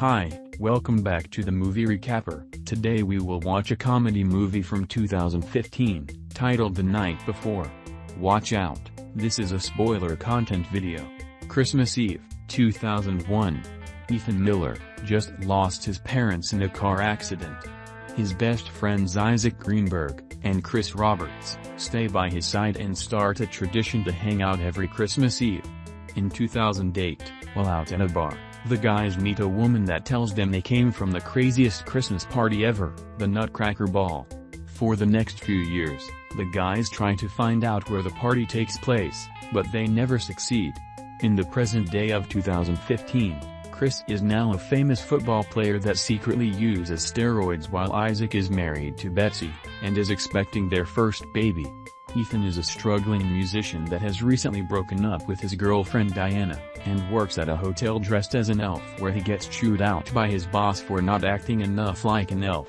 Hi, welcome back to the Movie Recapper. Today we will watch a comedy movie from 2015, titled The Night Before. Watch out, this is a spoiler content video. Christmas Eve, 2001. Ethan Miller, just lost his parents in a car accident. His best friends Isaac Greenberg, and Chris Roberts, stay by his side and start a tradition to hang out every Christmas Eve. In 2008, while out at a bar, the guys meet a woman that tells them they came from the craziest Christmas party ever, the Nutcracker Ball. For the next few years, the guys try to find out where the party takes place, but they never succeed. In the present day of 2015, Chris is now a famous football player that secretly uses steroids while Isaac is married to Betsy, and is expecting their first baby. Ethan is a struggling musician that has recently broken up with his girlfriend Diana, and works at a hotel dressed as an elf where he gets chewed out by his boss for not acting enough like an elf.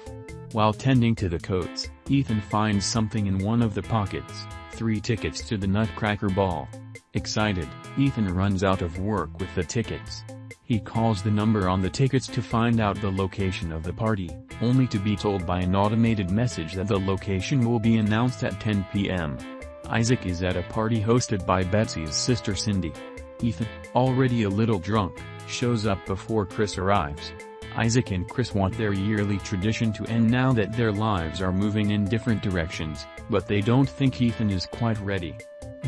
While tending to the coats, Ethan finds something in one of the pockets, three tickets to the Nutcracker Ball. Excited, Ethan runs out of work with the tickets. He calls the number on the tickets to find out the location of the party, only to be told by an automated message that the location will be announced at 10 p.m. Isaac is at a party hosted by Betsy's sister Cindy. Ethan, already a little drunk, shows up before Chris arrives. Isaac and Chris want their yearly tradition to end now that their lives are moving in different directions, but they don't think Ethan is quite ready.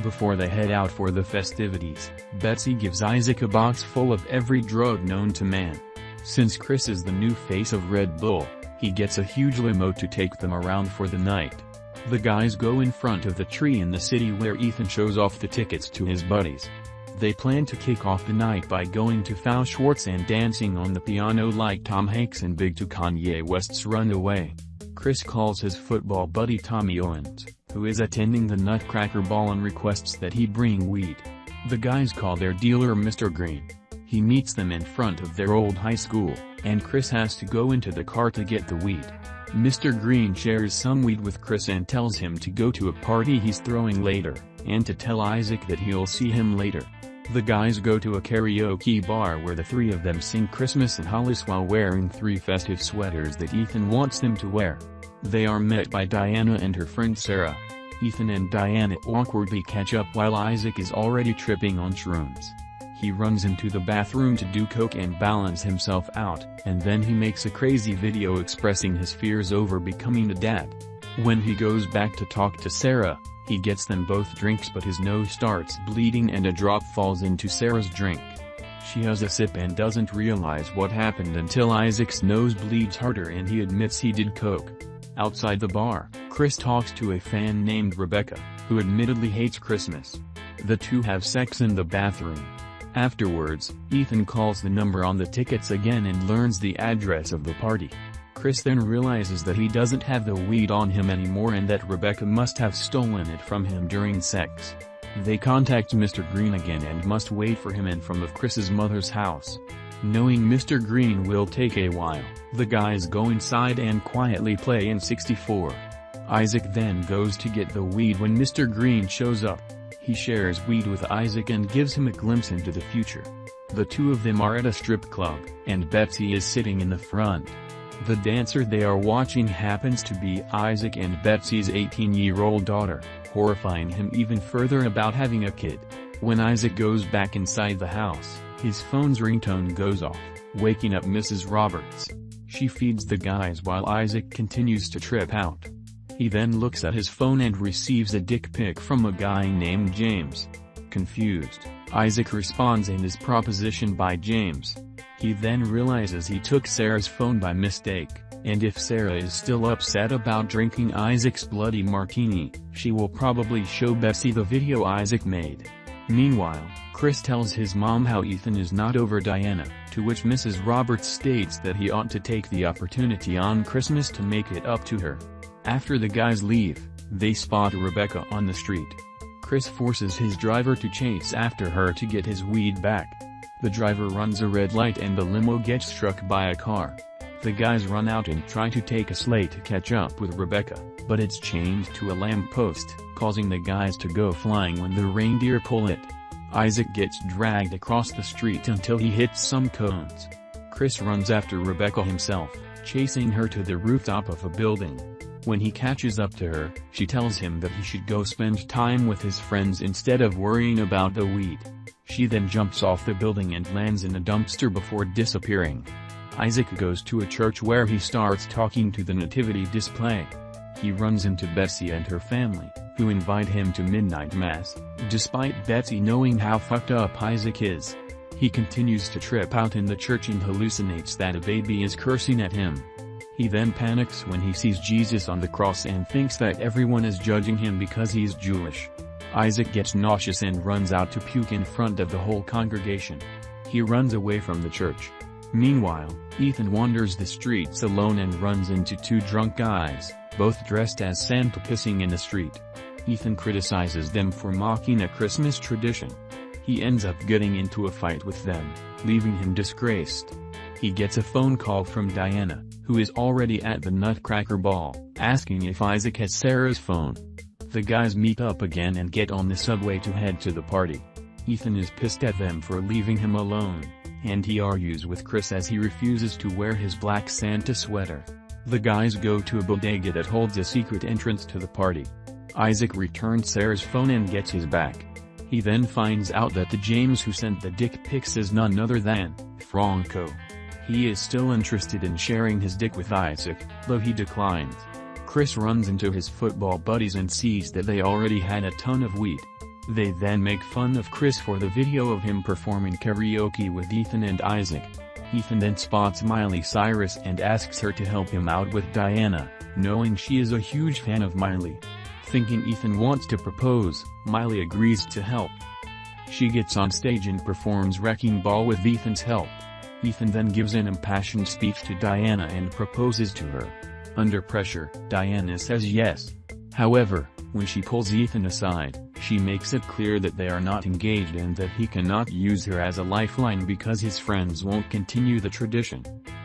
Before they head out for the festivities, Betsy gives Isaac a box full of every drug known to man. Since Chris is the new face of Red Bull, he gets a huge limo to take them around for the night. The guys go in front of the tree in the city where Ethan shows off the tickets to his buddies. They plan to kick off the night by going to FAO Schwarz and dancing on the piano like Tom Hanks and Big to Kanye West's Runaway. Chris calls his football buddy Tommy Owens who is attending the Nutcracker Ball and requests that he bring weed. The guys call their dealer Mr. Green. He meets them in front of their old high school, and Chris has to go into the car to get the weed. Mr. Green shares some weed with Chris and tells him to go to a party he's throwing later, and to tell Isaac that he'll see him later. The guys go to a karaoke bar where the three of them sing Christmas in Hollis while wearing three festive sweaters that Ethan wants them to wear. They are met by Diana and her friend Sarah. Ethan and Diana awkwardly catch up while Isaac is already tripping on shrooms. He runs into the bathroom to do coke and balance himself out, and then he makes a crazy video expressing his fears over becoming a dad. When he goes back to talk to Sarah, he gets them both drinks but his nose starts bleeding and a drop falls into Sarah's drink. She has a sip and doesn't realize what happened until Isaac's nose bleeds harder and he admits he did coke. Outside the bar, Chris talks to a fan named Rebecca, who admittedly hates Christmas. The two have sex in the bathroom. Afterwards, Ethan calls the number on the tickets again and learns the address of the party. Chris then realizes that he doesn't have the weed on him anymore and that Rebecca must have stolen it from him during sex. They contact Mr. Green again and must wait for him in front of Chris's mother's house. Knowing Mr. Green will take a while, the guys go inside and quietly play N64. Isaac then goes to get the weed when Mr. Green shows up. He shares weed with Isaac and gives him a glimpse into the future. The two of them are at a strip club, and Betsy is sitting in the front. The dancer they are watching happens to be Isaac and Betsy's 18-year-old daughter, horrifying him even further about having a kid. When Isaac goes back inside the house, his phone's ringtone goes off, waking up Mrs. Roberts. She feeds the guys while Isaac continues to trip out. He then looks at his phone and receives a dick pic from a guy named James. Confused, Isaac responds and is propositioned by James. He then realizes he took Sarah's phone by mistake, and if Sarah is still upset about drinking Isaac's bloody martini, she will probably show Betsy the video Isaac made. Meanwhile, Chris tells his mom how Ethan is not over Diana, to which Mrs. Roberts states that he ought to take the opportunity on Christmas to make it up to her. After the guys leave, they spot Rebecca on the street. Chris forces his driver to chase after her to get his weed back. The driver runs a red light and the limo gets struck by a car. The guys run out and try to take a sleigh to catch up with Rebecca, but it's chained to a lamppost, causing the guys to go flying when the reindeer pull it. Isaac gets dragged across the street until he hits some cones. Chris runs after Rebecca himself, chasing her to the rooftop of a building. When he catches up to her, she tells him that he should go spend time with his friends instead of worrying about the weed. She then jumps off the building and lands in a dumpster before disappearing. Isaac goes to a church where he starts talking to the nativity display. He runs into Betsy and her family, who invite him to midnight mass, despite Betsy knowing how fucked up Isaac is. He continues to trip out in the church and hallucinates that a baby is cursing at him. He then panics when he sees Jesus on the cross and thinks that everyone is judging him because he's Jewish. Isaac gets nauseous and runs out to puke in front of the whole congregation. He runs away from the church. Meanwhile, Ethan wanders the streets alone and runs into two drunk guys, both dressed as Santa pissing in the street. Ethan criticizes them for mocking a Christmas tradition. He ends up getting into a fight with them, leaving him disgraced. He gets a phone call from Diana, who is already at the Nutcracker Ball, asking if Isaac has Sarah's phone. The guys meet up again and get on the subway to head to the party. Ethan is pissed at them for leaving him alone, and he argues with Chris as he refuses to wear his black Santa sweater. The guys go to a bodega that holds a secret entrance to the party. Isaac returns Sarah's phone and gets his back. He then finds out that the James who sent the dick pics is none other than Franco. He is still interested in sharing his dick with Isaac, though he declines. Chris runs into his football buddies and sees that they already had a ton of weed. They then make fun of Chris for the video of him performing karaoke with Ethan and Isaac. Ethan then spots Miley Cyrus and asks her to help him out with Diana, knowing she is a huge fan of Miley. Thinking Ethan wants to propose, Miley agrees to help. She gets on stage and performs Wrecking Ball with Ethan's help. Ethan then gives an impassioned speech to Diana and proposes to her. Under pressure, Diana says yes. However, when she pulls Ethan aside, she makes it clear that they are not engaged and that he cannot use her as a lifeline because his friends won't continue the tradition.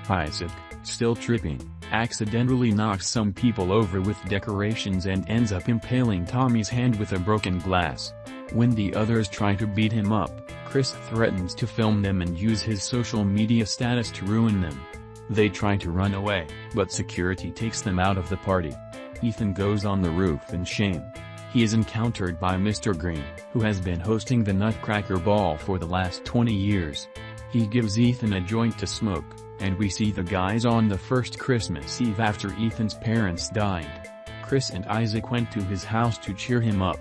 Isaac, still tripping, accidentally knocks some people over with decorations and ends up impaling Tommy's hand with a broken glass. When the others try to beat him up, Chris threatens to film them and use his social media status to ruin them. They try to run away, but security takes them out of the party. Ethan goes on the roof in shame. He is encountered by Mr. Green, who has been hosting the Nutcracker Ball for the last 20 years. He gives Ethan a joint to smoke, and we see the guys on the first Christmas Eve after Ethan's parents died. Chris and Isaac went to his house to cheer him up.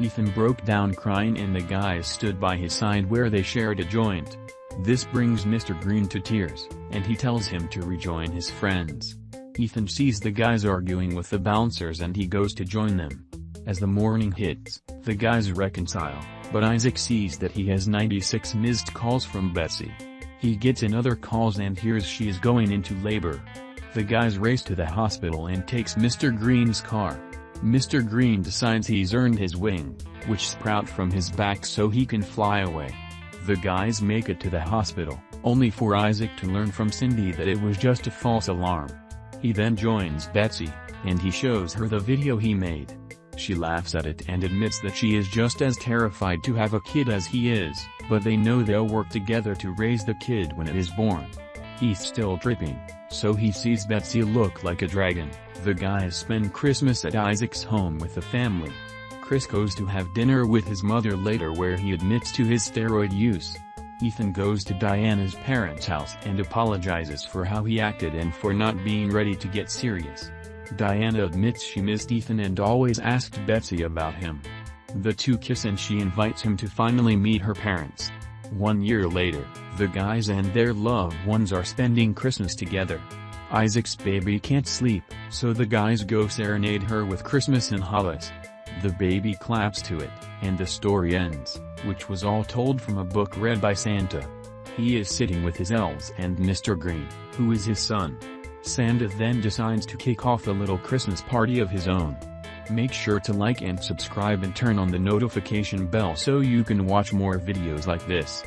Ethan broke down crying and the guys stood by his side where they shared a joint. This brings Mr. Green to tears, and he tells him to rejoin his friends. Ethan sees the guys arguing with the bouncers and he goes to join them. As the morning hits, the guys reconcile, but Isaac sees that he has 96 missed calls from Betsy. He gets another calls and hears she is going into labor. The guys race to the hospital and takes Mr. Green's car. Mr. Green decides he's earned his wing, which sprout from his back so he can fly away. The guys make it to the hospital, only for Isaac to learn from Cindy that it was just a false alarm. He then joins Betsy, and he shows her the video he made. She laughs at it and admits that she is just as terrified to have a kid as he is, but they know they'll work together to raise the kid when it is born. He's still tripping, so he sees Betsy look like a dragon. The guys spend Christmas at Isaac's home with the family. Chris goes to have dinner with his mother later where he admits to his steroid use. Ethan goes to Diana's parents' house and apologizes for how he acted and for not being ready to get serious. Diana admits she missed Ethan and always asked Betsy about him. The two kiss and she invites him to finally meet her parents. One year later, the guys and their loved ones are spending Christmas together. Isaac's baby can't sleep, so the guys go serenade her with Christmas in Hollis. The baby claps to it, and the story ends, which was all told from a book read by Santa. He is sitting with his elves and Mr. Green, who is his son. Santa then decides to kick off a little Christmas party of his own. Make sure to like and subscribe and turn on the notification bell so you can watch more videos like this.